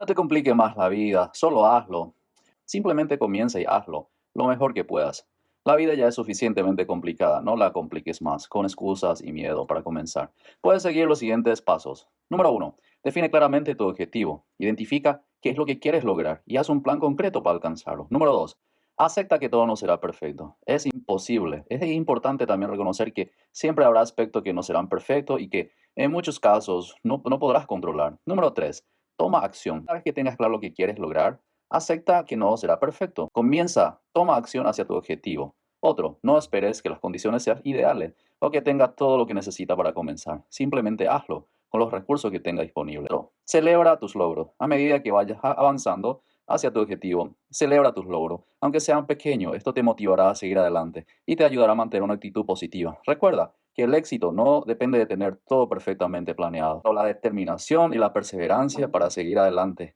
No te complique más la vida, solo hazlo. Simplemente comienza y hazlo, lo mejor que puedas. La vida ya es suficientemente complicada, no la compliques más, con excusas y miedo para comenzar. Puedes seguir los siguientes pasos. Número uno, define claramente tu objetivo. Identifica qué es lo que quieres lograr y haz un plan concreto para alcanzarlo. Número dos, acepta que todo no será perfecto. Es imposible. Es importante también reconocer que siempre habrá aspectos que no serán perfectos y que en muchos casos no, no podrás controlar. Número tres, toma acción. Una vez que tengas claro lo que quieres lograr, acepta que no será perfecto. Comienza, toma acción hacia tu objetivo. Otro, no esperes que las condiciones sean ideales o que tengas todo lo que necesita para comenzar. Simplemente hazlo con los recursos que tengas disponibles. Celebra tus logros. A medida que vayas avanzando hacia tu objetivo, celebra tus logros. Aunque sean pequeños, esto te motivará a seguir adelante y te ayudará a mantener una actitud positiva. Recuerda, que el éxito no depende de tener todo perfectamente planeado, la determinación y la perseverancia para seguir adelante